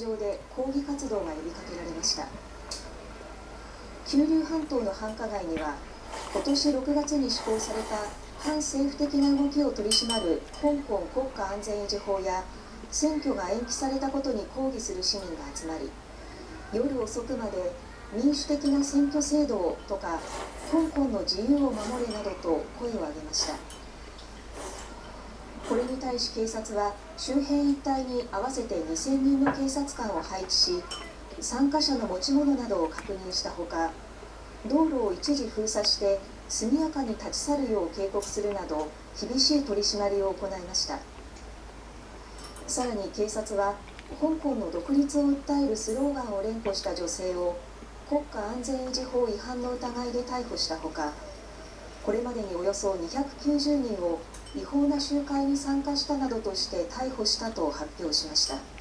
上で抗議活動が呼びかけられました。九龍半島の繁華街には今年6月に施行された反政府的な動きを取り締まる香港国家安全維持法や選挙が延期されたことに抗議する市民が集まり夜遅くまで民主的な選挙制度をとか香港の自由を守れなどと声を上げました。れに対し警察は周辺一帯に合わせて2000人の警察官を配置し参加者の持ち物などを確認したほか道路を一時封鎖して速やかに立ち去るよう警告するなど厳しい取り締まりを行いました。さらに警察は香港の独立を訴えるスローガンを連呼した女性を国家安全維持法違反の疑いで逮捕したほかこれまでにおよそ290人を違法な集会に参加したなどとして逮捕したと発表しました。